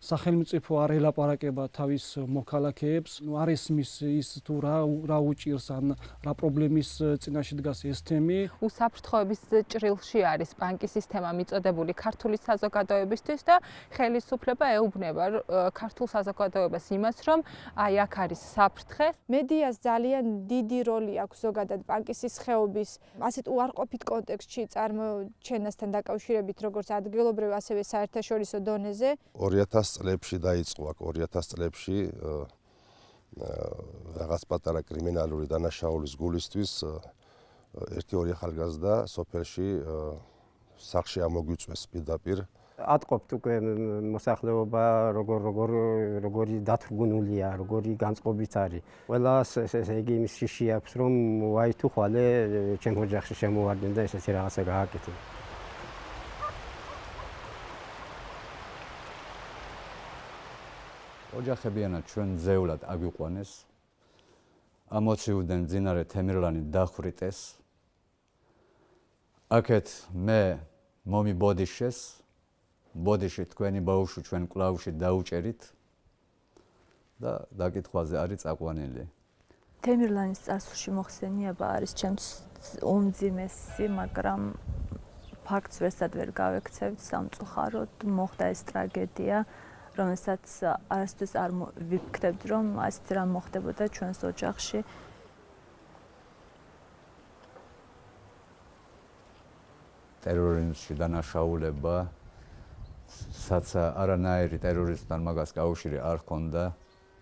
სახელმწიფო არ ელაპარაკება თავის მოქალაქეებს, ნუ არ ესმის ის თუ რა რა უჭირს ან რა პრობლემის წინაშე დგას ეს თემი. უსაფრთხოების ჭრილში არის ბანკის სისტემა მიწოდებული ქართული საზოგადოებისთვის და ხელისუფლება ეუბნება ქართულ საზოგადოებას იმას, რომ აი აქ არის საფრთხე. მედიას ძალიან დიდი როლი აქვს ზოგადად ბანკის სხეობის ასეთ უარყოფით კონტექსტში წარმოჩენასთან დაკავშირებით, როგორც ადგილობრივ ასევე საერთაშორისო დონეზე. 2000 წლებში დაიწყო აქ 2000 წლებში რაღაც პატარა კრიმინალური დანაშაულის გულისთვის ერთი ორი ახალგაზრდა სოფელში სახში ამოგვიწვეს პირდაპირ ატყობთ უკვე მოსახლეობა როგორ როგორ როგორი დათრგუნულია, როგორი განწყობით არის. ყველას ესე იგი იმის შიში აქვს რომ ვაი თუ ხვალე ჩემ ოჯახში შემოვარდნენ და ესეთი რაღაცა გააკეთე. ოჯახებიანად ჩვენ ზეულად აგვიყვანეს ამოციუდენ ძინარე თემირლანი დახვრიტეს. აქეთ მე მომი ბოდიშეს ბოდიში თქვენი ბაუშვი ჩვენ კლავში დაუჭერით და დაკითხვაზე არის წაყვანილი თემირლანის წასულში მოხსენიება არის ჩემს უმძიმესი მაგრამ ფაქტს ვერსად ვერ გავექცევთ სამწუხაროდ მოხდა ეს ტრაგედია რომელსაც არასდროს არ ვიფიქრებდი, რომ ასეთ რამ მოხდებოდა ჩვენს ოჯახში. ტერორიზმში დანაშაულება საც არანაირი ტერორისტთან მაგას გაუშვი არ ხონდა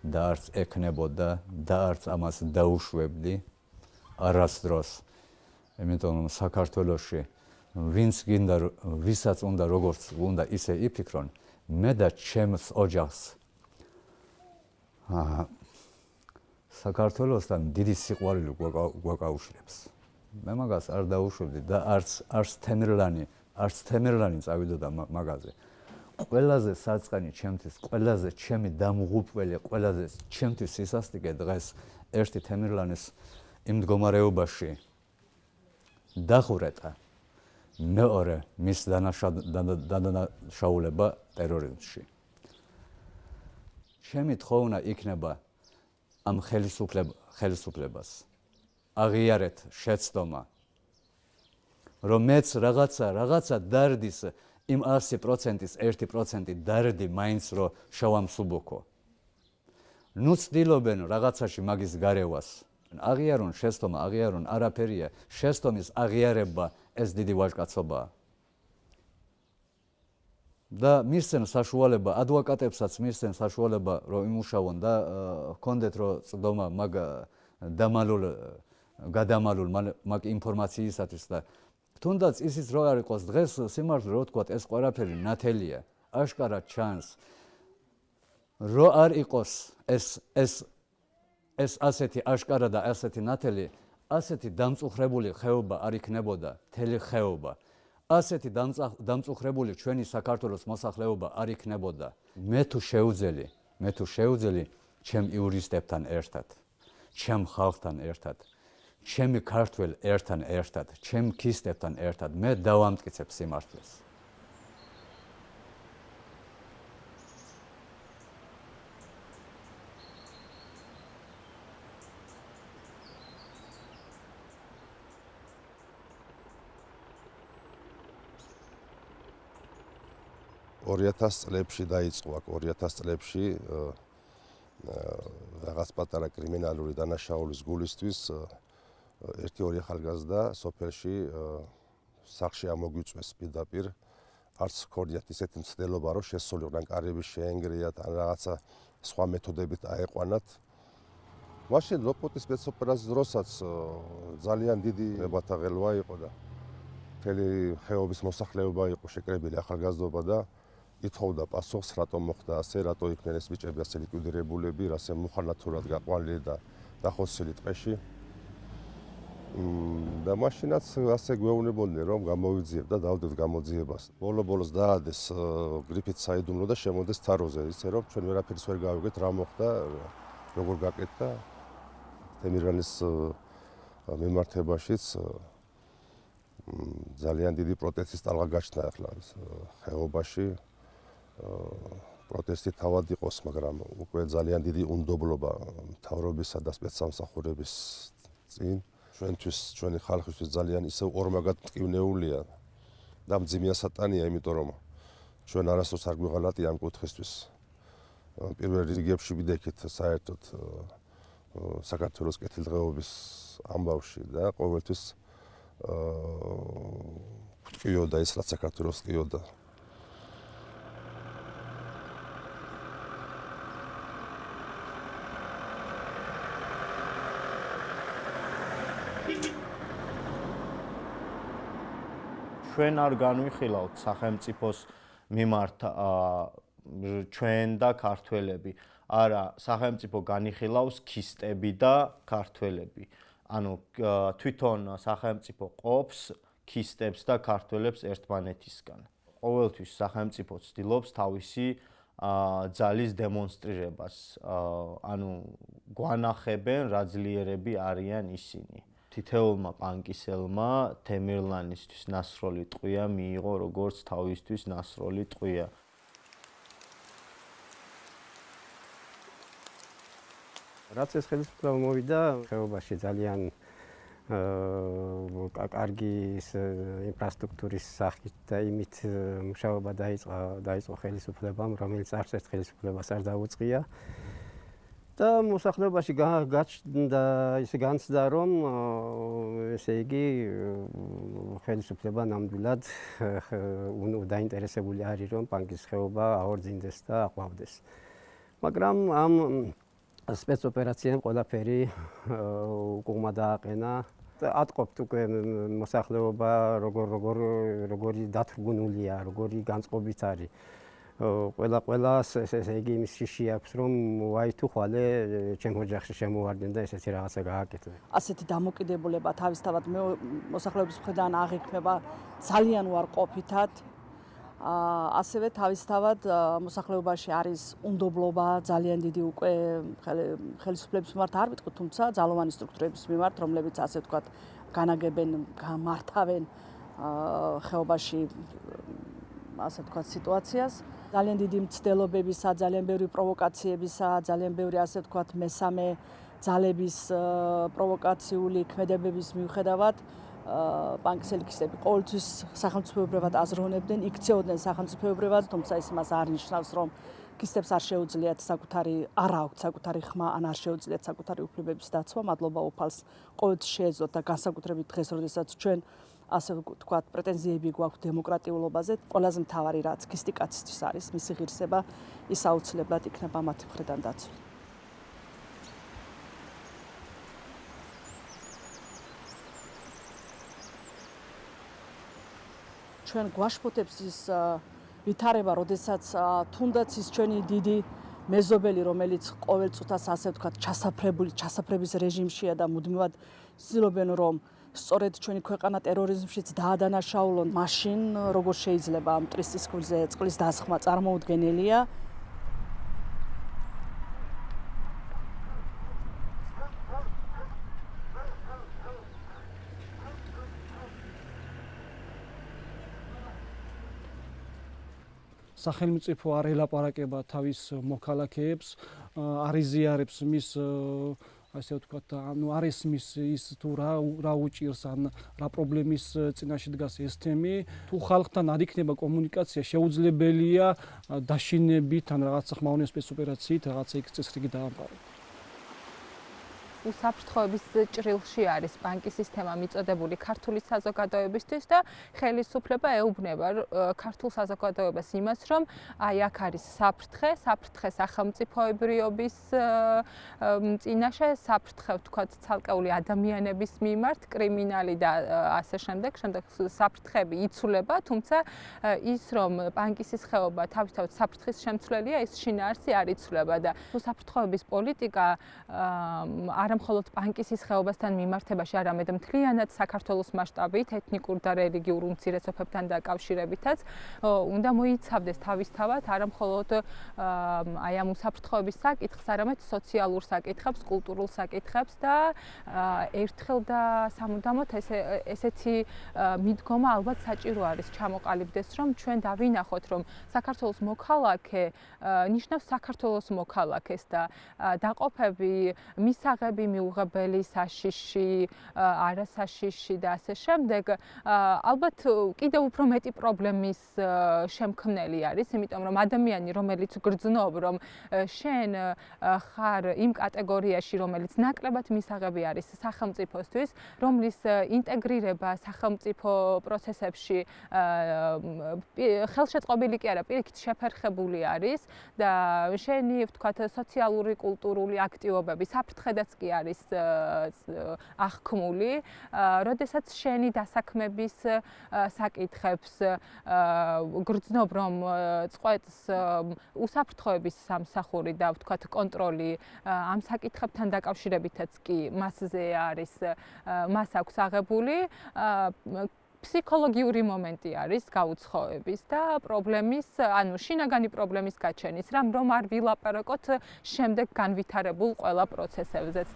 და არც ეკნებოდა და არც ამას დაუშვებდი არასდროს. იმიტომ რომ საქართველოსში ვინც გინდა ვისაც უნდა როგორც უნდა ისე იფიქრონ, მე და ჩემს ოჯახს აა საქართველოსთან დიდი სიყვარული გვაკავშირებს. მე მაგას არ დაუშვებდი და არც არც თემერლანი, არც თემერლანი წავიდოდა მაგაზე. ყველაზე საწყანი ჩემთვის, ყველაზე ჩემი დამღუპველი, ყველაზე ჩემთვის ისასტიკე დღეს ერთი თემერლანის იმ მდგომარეობაში დახურეტა. მეორე მის დანაშაულება ტერორიზმში. ჩემი თხოვნა იქნება ამ ხელისუფლება ხელისუფლებას აღიარეთ შეცდომა რომ მეც რაღაცა რაღაცა დარდის იმ 100%-ის 1% დარდი მაინც რო შევამსუბუქო. ნუ ცდილობენ რაღაცაში მაგის გარევას. აღიარონ შეცდომა, აღიარონ არაფერია, შეცდომის აღიარება ეს დიდი ვაჟკაცობაა. და მისცენ საშუალება ადვოკატებსაც მისცენ საშუალება რომ იმუშაონ და ჰქონდეთ რომ წდომა მაგ დამალულ გადამალულ მაგ ინფორმაციისათვის და თუნდაც ისიც რო არ იყოს დღეს სიმართლე რო თქვა ეს ყველაფერი ნათელია აშკარად ჩანს რო არ იყოს ეს ეს ეს ასეთი აშკარა და ასეთი ნათელი ასეთი დამწუხრებული ხეობა არ იქნებოდა თელი ხეობა. ასეთი დამწუხრებული ჩვენი საქართველოს მოსახლეობა არ იქნებოდა. მე თუ შეუძელი მე თუ შეუძელი ჩემ იურისტებთან ერთად ჩემ ხალხთან ერთად ჩემი ქართველ ერთთან ერთად ჩემ ქისტებთან ერთად მე დავამტკიცებ სიმართლეს – 2000 წლებში დაიწყო. აქ 2000 წლებში რაღაც პატარა კრიმინალური დანაშაულის გულისთვის ერთი ორი ახალგაზრდა სოფელში სახში ამოგვიწვეს პირდაპირ. არც ქორდიათ ისეთი მცდელობა რომ შესულიყვნენ კარები შეენგრიათ ან რაღაცა სხვა მეთოდებით აეყვანათ. მაშინ ლოპოტის სპეცოპერაციის დროსაც ძალიან დიდი ნებათაღელვა იყო და მთელი ხეობის მოსახლეობა იყო შეკრებილი ახალგაზრდობა და ითხოვდა პასუხს რატომ მოხდა ასე რატო იქნენ ეს ბიჭები ასე ლიკვიდირებულები რასე მუხანათურად გაყვანილი და დახოცილი ტყეში. და მაშინაც ასე გვეუბნებოდნენ რომ გამოვიძიებ და დავდეთ გამოძიებას. ბოლო-ბოლოს დაადეს გრიფით საიდუმლო და შემოდეს თაროზე, ისე რომ ჩვენ ვერაფერს ვერ გავიგეთ რა მოხდა, როგორ გაკეთდა. თემირანის მიმართებაშიც ძალიან დიდი პროტესტის ტალღა გაჩნდა ახლა ხეობაში პროტესტი თავად იყოს, მაგრამ უკვე ძალიან დიდი უნდობლობა მთავრობისა და სპეცსამსახურების წინ ჩვენთვის, ჩვენი ხალხისთვის ძალიან ისე ორმაგად მტკივნეულია და მძიმეა სატანია, იმიტომ რომ ჩვენ არასდროს არ გვიღალატი ამ კუთხესთვის. პირველ რიგებში ვიდექით საერთოდ საქართველოს კეთილდღეობის ამბავში და ყოველთვის აა ტკიოდა ის რაც საქართველოს ტკიოდა ჩვენ არ განვიხილავთ სახელმწიფოს მიმართ ჩვენ და ქართველები. არა, სახელმწიფო განიხილავს ქისტები და ქართველები. ანუ თვითონ სახელმწიფო ყოფს ქისტებს და ქართველებს ერთმანეთისგან. ყოველთვის სახელმწიფო ცდილობს თავისი ძალის დემონსტრირებას. ანუ გვანახებენ რა ძლიერები არიან ისინი. თითეულმა პანკისელმა თემირლანისთვის ნასროლი ტყვია მიიღო როგორც თავისთვის ნასროლი ტყვია. რაც ეს ხელისუფლება მოვიდა ხეობაში ძალიან აა კარგი ინფრასტრუქტურის სახით და იმით მუშაობა დაიწყო დაიწყო ხელისუფლებამ რომელიც არც ერთ ხელისუფლებას არ დაუწყია. და მოსახლეობაში გაჩნდა ის განცდა რომ ესე იგი ხელისუფლება ნამდვილად დაინტერესებული არის რომ ბანკის ხეობა აორძინდეს და აყვავდეს. მაგრამ ამ სპეცოპერაციამ ყველაფერი უკუღმა დააყენა ატყობთ უკვე მოსახლეობა როგორ როგორ როგორი დათრგუნულია როგორი განწყობით არის ყველა ყველას ესე იგი იმის შიში აქვს რომ ვაი თუ ხვალე ჩემ ოჯახში შემოვარდნენ და ესეთი რაღაცა გააკეთე. ასეთი დამოკიდებულება თავისთავად მე მოსახლეობის მხრიდან აღიქმება ძალიან უარყოფითად. აა ასევე თავისთავად მოსახლეობაში არის უნდობლობა ძალიან დიდი უკვე ხელისუფლების მიმართ არ ვიტყვი, თუმცა ძალოვანი სტრუქტურების მიმართ, რომლებიც ასე ვთქვათ, განაგებენ, გამართავენ აა ხეობაში ასე ვთქვათ სიტუაციას. ძალიან დიდი მცდელობებისა, ძალიან ბევრი პროვოკაციებისა, ძალიან ბევრი ასე ვთქვათ მესამე ძალების პროვოკაციული ქმედებების მიუხედავად ბანკის ელიქისტები ყოველთვის სახელმწიფოებრივად აზროვნებდნენ, იქცეოდნენ სახელმწიფოებრივად, თუმცა ის მას არ ნიშნავს, რომ ქისტებს არ შეუძლიათ საკუთარი არა აქვთ საკუთარი ხმა ან არ შეუძლიათ საკუთარი უფლებების დაცვა, მადლობა უფალს ყოველთვის შეეძლოთ და განსაკუთრებით დღეს, როდესაც ჩვენ ასე ვთქვათ, პრეტენზიები გვაქვს დემოკრატიულობაზე, ყველაზე მთავარი რაც ქისტიკაცისთვის არის, მისი ღირსება, ის აუცილებლად იქნება მათი მხრიდან დაცული. ჩვენ გვაშფოთებს ის ვითარება, როდესაც თუნდაც ის ჩვენი დიდი მეზობელი, რომელიც ყოველ წუთას ასე ვთქვათ, ჩასაფრებული, ჩასაფრების რეჟიმშია და მუდმივად ცდილობენ რომ სწორედ ჩვენი ქვეყანა ტერორიზმშიც დაადანაშაულონ, მაშინ როგორ შეიძლება ამ ტრისტის ქულზე წყლის დასხმა წარმოუდგენელია? სახელმწიფო არ ელაპარაკება თავის მოქალაქეებს, არ იზიარებს მის ასე ვთქვათ, ანუ არის მის ის თუ რა რა უჭირს ან რა პრობლემის წინაშე დგას ეს თემი, თუ ხალხთან არ იქნება კომუნიკაცია, შეუძლებელია დაშინებით ან რაღაცა ხმაურიან სპეცოპერაციით რაღაცა იქ წესრიგი დაამყაროს. უსაფრთხოების ჭრილში არის ბანკის სისტემა მიწოდებული ქართული საზოგადოებისთვის და ხელისუფლება ეუბნება ქართულ საზოგადოებას იმას, რომ აი აქ არის საფრთხე, საფრთხე სახელმწიფოებრიობის წინაშე, საფრთხე ვთქვათ ცალკეული ადამიანების მიმართ, კრიმინალი და ასე შემდეგ, შემდეგ საფრთხები იცვლება, თუმცა ის რომ ბანკის სხეობა თავისთავად საფრთხის შემცვლელია, ის შინაარსი არ იცვლება და უსაფრთხოების პოლიტიკა არ მხოლოდ პანკისის ხეობასთან მიმართებაში, არამედ მთლიანად საქართველოს მასშტაბით, ეთნიკურ და რელიგიურ უმცირესობებთან დაკავშირებითაც უნდა მოიცავდეს თავისთავად არა მხოლოდ აი ამ უსაფრთხოების საკითხს, არამედ სოციალურ საკითხებს, კულტურულ საკითხებს და ერთხელ და სამუდამოდ ესე ესეთი მიდგომა ალბათ საჭირო არის ჩამოყალიბდეს, რომ ჩვენ დავინახოთ, რომ საქართველოს მოქალაქე ნიშნავს საქართველოს მოქალაქეს და დაყოფები, მისაღები, მიუღებელი, საშიში, არასაშიში და ასე შემდეგ, ალბათ კიდევ უფრო მეტი პრობლემის შემქმნელი არის, იმიტომ რომ ადამიანი, რომელიც გრძნობ, რომ შენ ხარ იმ კატეგორიაში, რომელიც ნაკლებად მისაღები არის სახელმწიფოსთვის, რომლის ინტეგრირება სახელმწიფო პროცესებში ხელშეწყობილი კი არა, პირიქით შეფერხებული არის და შენი, ვთქვათ, სოციალური, კულტურული აქტივობები საფრთხედაც კი არის აღქმული, როდესაც შენი დასაქმების საკითხებს გრძნობ რომ წყვეტს უსაფრთხოების სამსახური და ვთქვათ კონტროლი ამ საკითხებთან დაკავშირებითაც კი მასზე არის მას აქვს აღებული ფსიქოლოგიური მომენტი არის გაუცხოების და პრობლემის, ანუ შინაგანი პრობლემის გაჩენის, რამ რომ არ ვილაპარაკოთ შემდეგ განვითარებულ ყველა პროცესებზეც.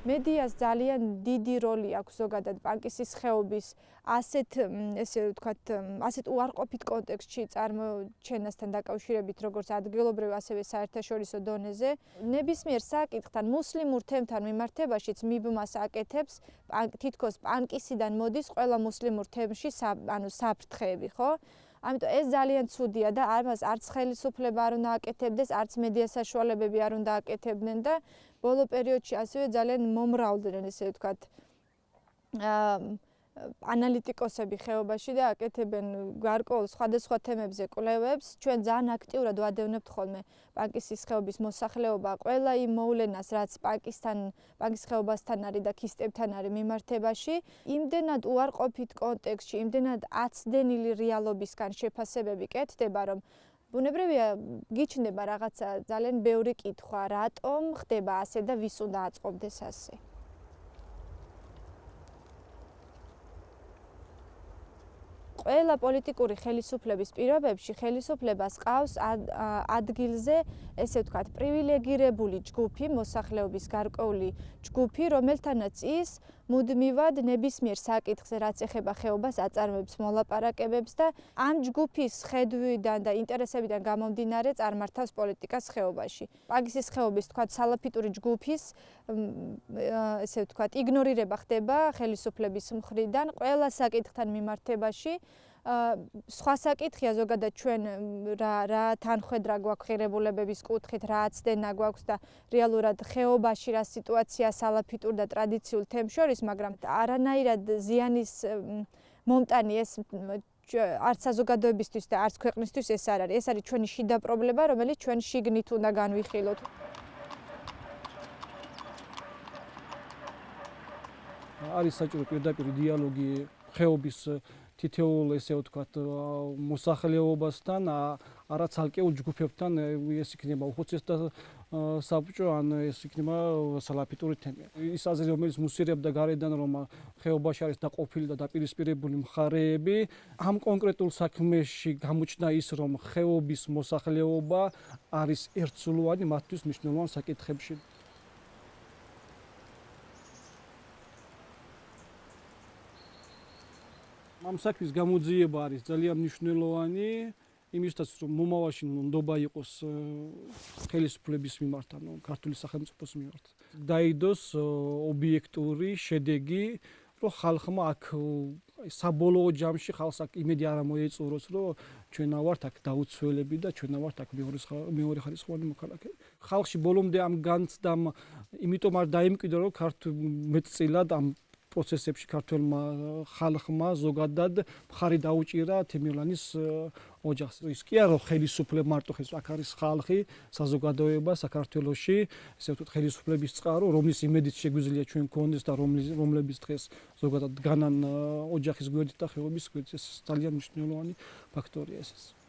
მედიას ძალიან დიდი როლი აქვს ზოგადად პანკისის ხეობის ასეთ ესე ვთქვათ ასეთ უარყოფით კონტექსტში წარმოჩენასთან დაკავშირებით როგორც ადგილობრივ ასევე საერთაშორისო დონეზე. ნებისმიერ საკითხთან მუსლიმურ თემთან მიმართებაშიც მიბმას აკეთებს თითქოს პანკისიდან მოდის ყველა მუსლიმურ თემში ანუ საფრთხეები ხო ამიტომ ეს ძალიან ცუდია და ამას არც ხელისუფლება არ უნდა აკეთებდეს, არც მედია საშუალებები არ უნდა აკეთებდნენ და ბოლო პერიოდში ასევე ძალიან მომრავლდნენ ესე ვთქვათ. აა ანალიტიკოსები ხეობაში და აკეთებენ გარკვეულ სხვადასხვა თემებზე კვლევებს. ჩვენ ძალიან აქტიურად ვადევნებთ ხოლმე პაკისის ხეობის მოსახლეობა ყველა იმ მოვლენას, რაც პაკისთან, პაკის ხეობასთან არის და ქისტებთან არის მიმართებაში, იმდენად უარყოფით კონტექსტში, იმდენად აცდენილი რეალობისგან შეფასებები კეთდება, რომ ბუნებრივია გიჩნდება რაღაცა ძალიან ბევრი კითხვა, რატომ ხდება ასე და ვის უნდა აწყობდეს ასე. ყველა პოლიტიკური ხელისუფლების პირობებში ხელისუფლებას ყავს ადგილზე, ესე ვთქვათ, პრივილეგირებული ჯგუფი, მოსახლეობის გარკვეული ჯგუფი, რომელთანაც ის მუდმივად ნებისმიერ საკითხზე, რაც ეხება ხეობას, აწარმოებს მოლაპარაკებებს და ამ ჯგუფის ხედვიდან და ინტერესებიდან გამომდინარე წარმართავს პოლიტიკას ხეობაში. პაგისის ხეობის, თქვათ, სალაფიტური ჯგუფის ესე ვთქვათ, იგნორირება ხდება ხელისუფლების მხრიდან ყველა საკითხთან მიმართებაში. სხვა საკითხია ზოგადად ჩვენ რა რა თანხwebdriver გვაქვს ღირებულებების კუთხით, რა აცდენა გვაქვს და რეალურად ხეობაში რა სიტუაცია სალაფიტურ და ტრადიციულ თემს შორის, მაგრამ არანაირად ზიანის მომტანი ეს არც საზოგადოებისთვის და არც ქვეყნისთვის ეს არ არის. ეს არის ჩვენი შიდა პრობლემა, რომელიც ჩვენ შიგნით უნდა განვიხილოთ. არის საჭირო პირდაპირ დიალოგი ხეობის თითოეულ ესე ვთქვათ მოსახლეობასთან არა ცალკეულ ჯგუფებთან ეს იქნება უხუცესთა საბჭო ან ეს იქნება სალაფიტური თემი. ის აზრი რომელიც მუსირებდა გარედან რომ ხეობაში არის დაყოფილი და დაპირისპირებული მხარეები, ამ კონკრეტულ საქმეში გამოჩნდა ის რომ ხეობის მოსახლეობა არის ერთსულოვანი მათთვის მნიშვნელოვან საკითხებში. ამ საქმის გამოძიება არის ძალიან მნიშვნელოვანი. იმისთვის რომ მომავალში ნდობა იყოს ხელისუფლების მიმართ ანუ ქართული სახელმწიფოს მიმართ. დაიდოს ობიექტური შედეგი რომ ხალხმა აქ საბოლოო ჯამში ხალხს აქ იმედი არ მოეწუროს რომ ჩვენ ვართ აქ დაუცველები და ჩვენ ვართ აქ მეორე ხარისხოვანი მოქალაქე. ხალხში ბოლომდე ამ განცდამ იმიტომ არ დაიმკვიდრო რომ ქართულ მეტწილად ამ პროცესებში ქართველმა ხალხმა ზოგადად მხარი დაუჭირა თემირლანის ოჯახს. ის კი არა ხელისუფლება მარტო ხეს აქ არის ხალხი, საზოგადოება საქართველოში, ესე ვთქვით ხელისუფლების წყარო, რომლის იმედიც შეგვიძლია ჩვენ გქონდეს და რომლის რომლების დღეს ზოგადად განან ოჯახის გვერდით და ხეობის გვერდით ეს ძალიან მნიშვნელოვანი ფაქტორია ეს.